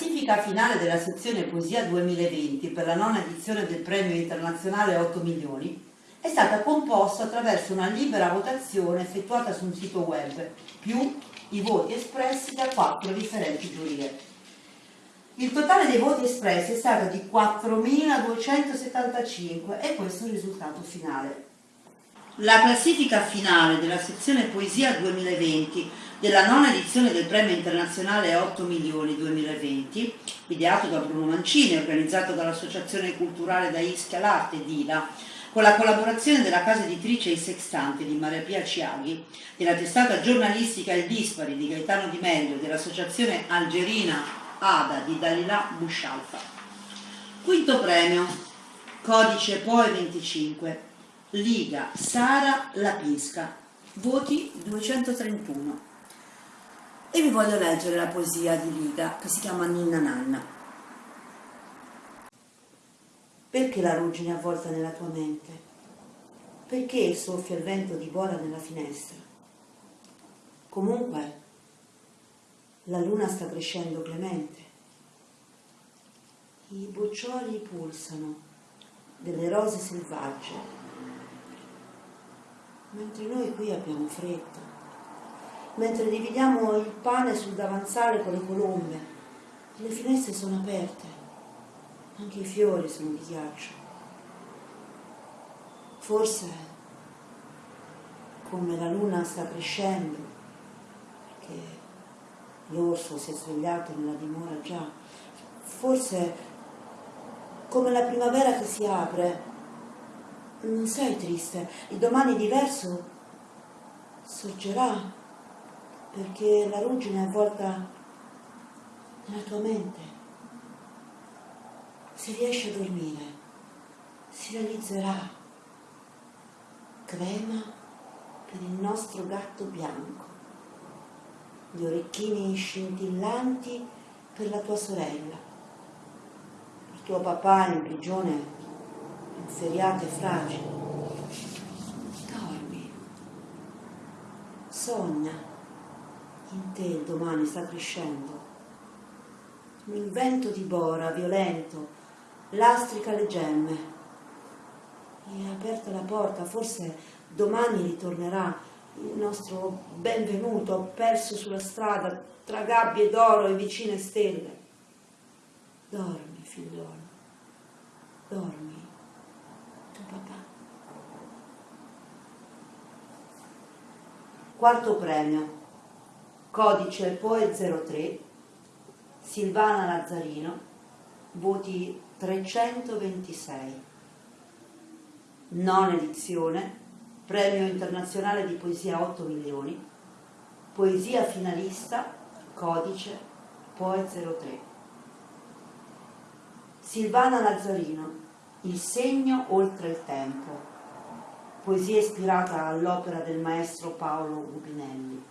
La classifica finale della sezione Poesia 2020 per la nona edizione del premio internazionale 8 milioni è stata composta attraverso una libera votazione effettuata su un sito web, più i voti espressi da quattro differenti giurie. Il totale dei voti espressi è stato di 4.275 e questo è il risultato finale. La classifica finale della sezione Poesia 2020 della nona edizione del Premio Internazionale 8 Milioni 2020, ideato da Bruno Mancini e organizzato dall'Associazione Culturale da Ischia l'Arte DILA, con la collaborazione della casa editrice Il Sextante di Maria Pia Ciaghi, della testata giornalistica Il Dispari di Gaetano Di Meglio dell'associazione algerina ADA di Dalila Bushalfa. Quinto premio, codice POE 25, Liga Sara Lapisca, voti 231. E vi voglio leggere la poesia di Liga che si chiama Ninna Nanna. Perché la ruggine avvolta nella tua mente? Perché soffia il vento di bola nella finestra? Comunque, la luna sta crescendo clemente. I boccioli pulsano delle rose selvagge, mentre noi qui abbiamo fretta, mentre dividiamo il pane sul davanzale con le colombe, le finestre sono aperte. Anche i fiori sono di ghiaccio. Forse, come la luna sta crescendo, perché l'orso si è svegliato nella dimora già, forse, come la primavera che si apre, non sei triste, il domani diverso sorgerà, perché la ruggine è avvolta nella tua mente si riesce a dormire, si realizzerà. Crema per il nostro gatto bianco, gli orecchini scintillanti per la tua sorella, il tuo papà in prigione, in feriate fragili. Dormi, sogna, in te il domani sta crescendo. Un vento di bora violento lastrica le gemme. E aperta la porta, forse domani ritornerà il nostro benvenuto perso sulla strada tra gabbie d'oro e vicine stelle. Dormi, figliolo, dormi, tuo papà. Quarto premio, codice POE 03, Silvana Lazzarino, voti 326. Nona edizione, Premio Internazionale di Poesia 8 milioni, Poesia finalista, codice Poe 03. Silvana Lazzarino, Il segno oltre il tempo, poesia ispirata all'opera del maestro Paolo Rubinelli,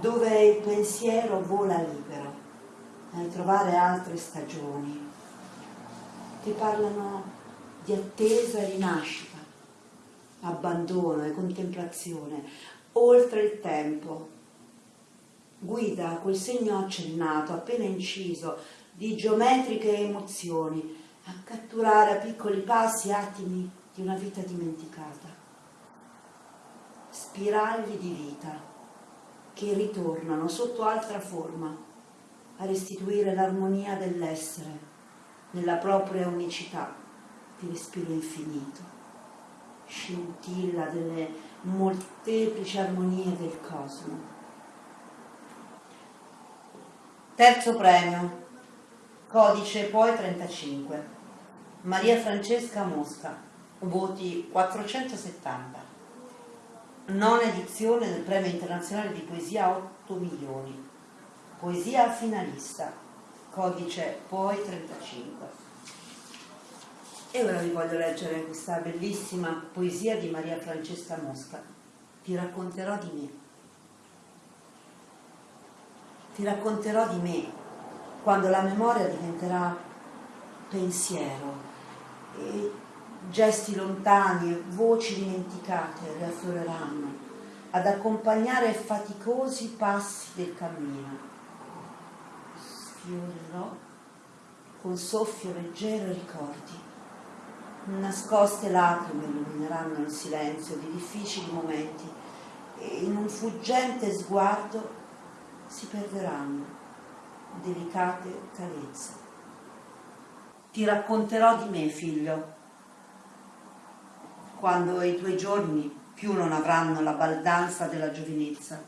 dove il pensiero vola libero a trovare altre stagioni che parlano di attesa e rinascita, abbandono e contemplazione, oltre il tempo. Guida quel segno accennato, appena inciso, di geometriche emozioni, a catturare a piccoli passi attimi di una vita dimenticata. Spiragli di vita che ritornano sotto altra forma a restituire l'armonia dell'essere nella propria unicità di respiro infinito, scintilla delle molteplici armonie del cosmo. Terzo premio, codice poi 35, Maria Francesca Mosca, voti 470. Nona edizione del Premio Internazionale di Poesia 8 milioni, Poesia finalista, codice POI 35. E ora vi voglio leggere questa bellissima poesia di Maria Francesca Mosca. Ti racconterò di me. Ti racconterò di me quando la memoria diventerà pensiero e gesti lontani voci dimenticate riaffioreranno ad accompagnare faticosi passi del cammino sfiorerò con soffio leggero i ricordi. Nascoste lacrime illumineranno il silenzio di difficili momenti e in un fuggente sguardo si perderanno delicate carezze. Ti racconterò di me, figlio, quando i tuoi giorni più non avranno la baldanza della giovinezza.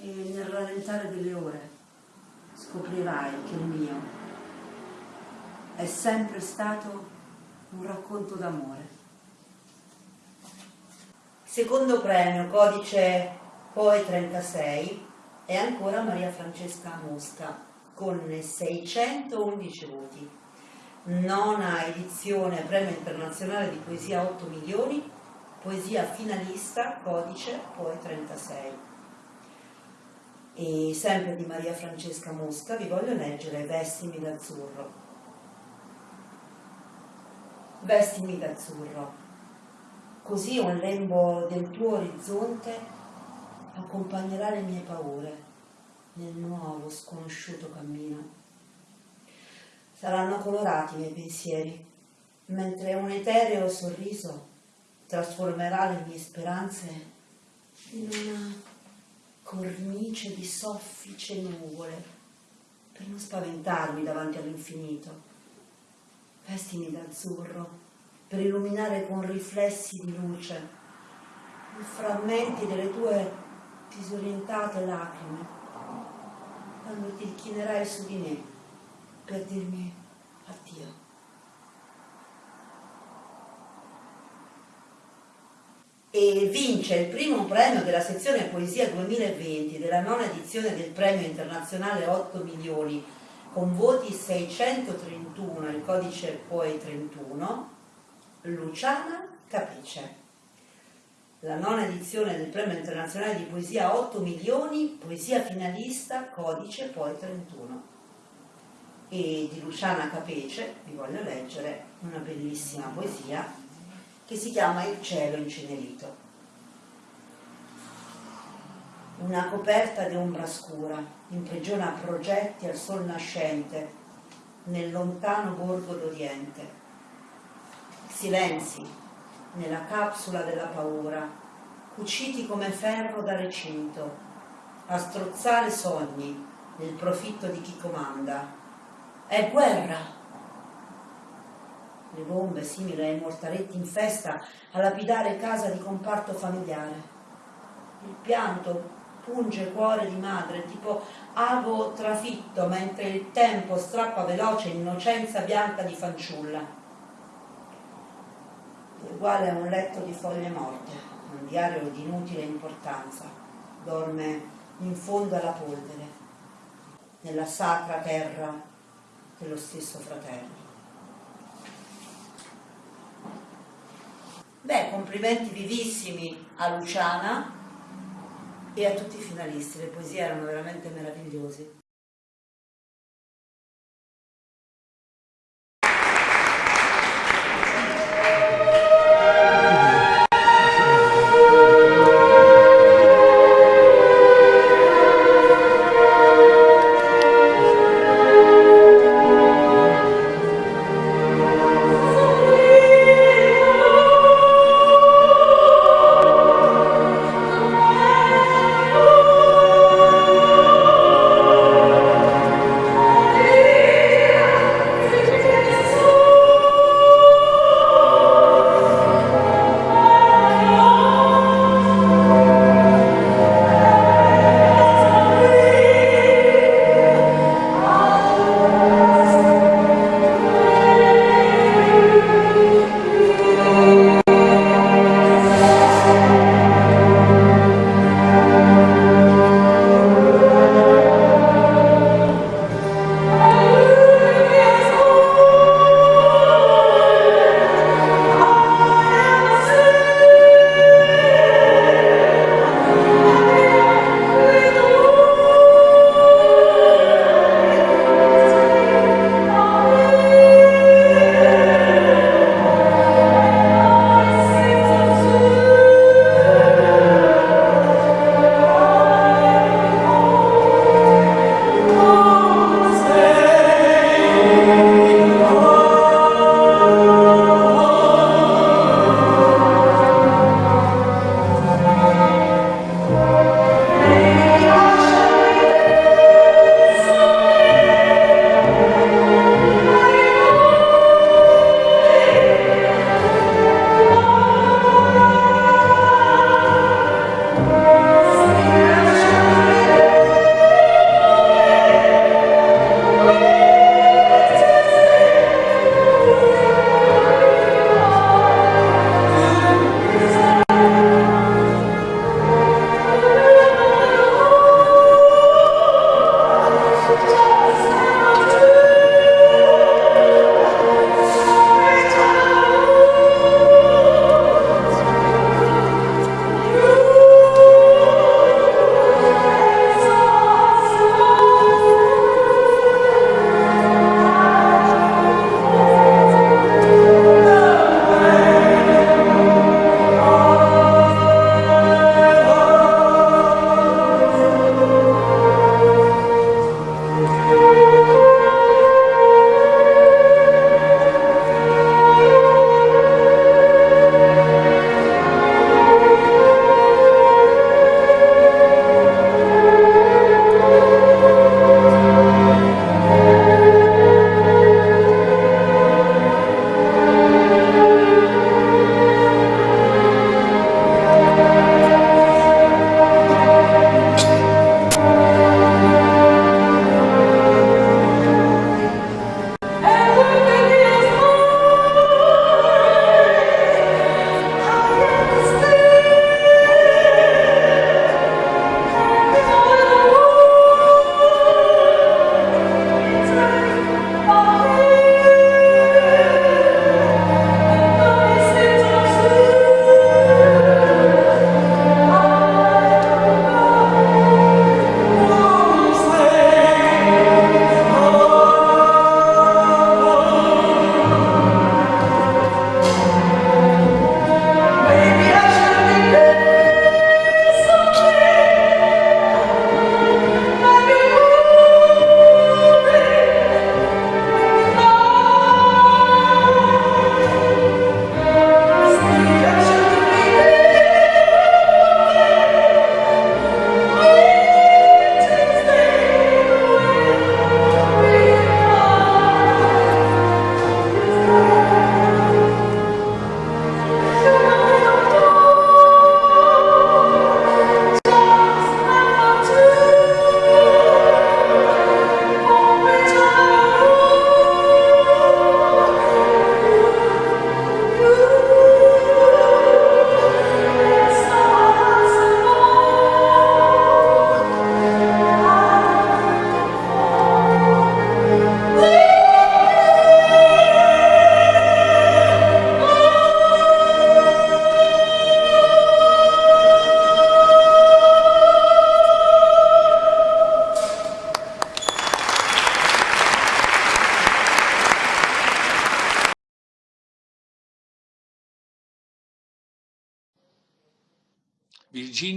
E nel rallentare delle ore scoprirai che il mio è sempre stato un racconto d'amore. Secondo premio, codice poi 36, è ancora Maria Francesca Mosca con 611 voti nona edizione Premio Internazionale di Poesia 8 milioni, poesia finalista, codice, poi 36. E sempre di Maria Francesca Mosca vi voglio leggere Vestimi d'azzurro. Vestimi d'azzurro, così un lembo del tuo orizzonte accompagnerà le mie paure nel nuovo sconosciuto saranno colorati i miei pensieri, mentre un etereo sorriso trasformerà le mie speranze in una cornice di soffice nuvole per non spaventarmi davanti all'infinito. Vestimi d'azzurro per illuminare con riflessi di luce i frammenti delle tue disorientate lacrime quando ti inchinerai su di me per dirmi addio. E vince il primo premio della sezione Poesia 2020 della nona edizione del premio internazionale 8 milioni con voti 631, il codice poi 31, Luciana Capice. La nona edizione del premio internazionale di poesia 8 milioni, poesia finalista, codice poi 31 e di Luciana Capece vi voglio leggere una bellissima poesia che si chiama Il cielo incenerito. Una coperta di ombra scura imprigiona progetti al sol nascente nel lontano borgo d'Oriente. Silenzi nella capsula della paura, cuciti come ferro da recinto, a strozzare sogni nel profitto di chi comanda è guerra. Le bombe simili ai mortaretti in festa a lapidare casa di comparto familiare. Il pianto punge cuore di madre, tipo ago trafitto mentre il tempo strappa veloce innocenza bianca di fanciulla. Uguale a un letto di foglie morte, un diario di inutile importanza, dorme in fondo alla polvere, nella sacra terra dello stesso fratello. Beh, complimenti vivissimi a Luciana e a tutti i finalisti, le poesie erano veramente meravigliose.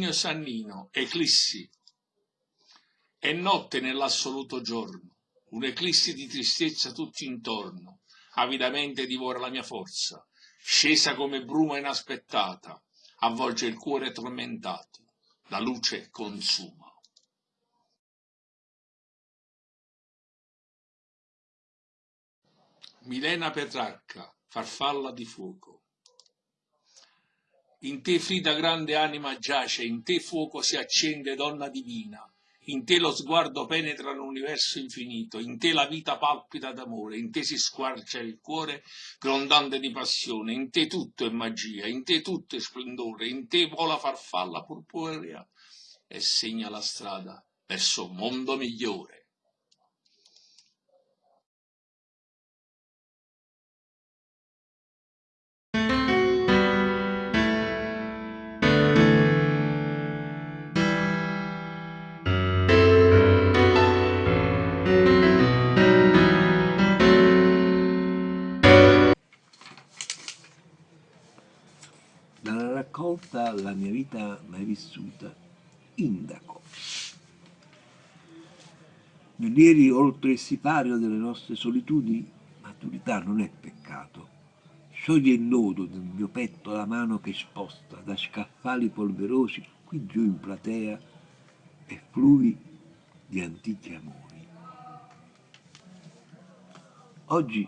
Virginio Sannino, Eclissi. È notte nell'assoluto giorno, un'eclissi di tristezza tutto intorno, avidamente divora la mia forza, scesa come bruma inaspettata, avvolge il cuore tormentato, la luce consuma. Milena Petrarca, farfalla di fuoco. In te Frida grande anima giace, in te fuoco si accende donna divina, in te lo sguardo penetra l'universo infinito, in te la vita palpita d'amore, in te si squarcia il cuore grondante di passione, in te tutto è magia, in te tutto è splendore, in te vola farfalla purpurea e segna la strada verso un mondo migliore. Raccolta La mia vita mai vissuta, Indaco. Nell'ieri oltre il sipario delle nostre solitudini, maturità non è peccato. Scioglie il nodo del mio petto la mano che sposta da scaffali polverosi qui giù in platea e fluvi di antichi amori. Oggi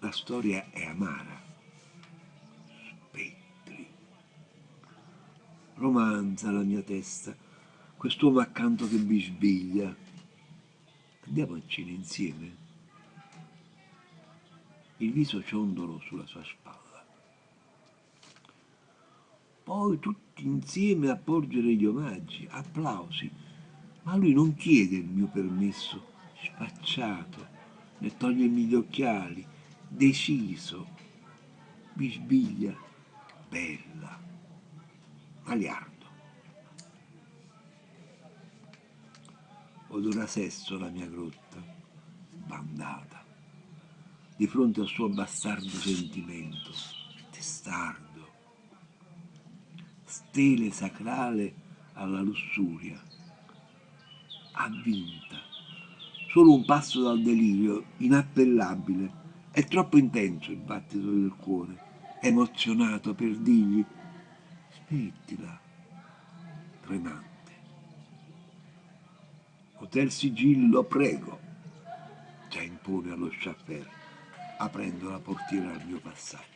la storia è amara, romanza la mia testa, quest'uomo accanto che bisbiglia. Andiamo a cena insieme? Il viso ciondolo sulla sua spalla. Poi tutti insieme a porgere gli omaggi, applausi, ma lui non chiede il mio permesso, spacciato, ne togliermi gli occhiali, deciso, bisbiglia, bella Aliardo. Odora sesso la mia grotta, bandata, di fronte al suo bastardo sentimento, testardo, stele sacrale alla lussuria, avvinta, solo un passo dal delirio, inappellabile, è troppo intenso il battito del cuore, emozionato per dirgli Smettila, tremante. Hotel Sigillo, prego, già impone allo chauffeur, aprendo la portiera al mio passaggio.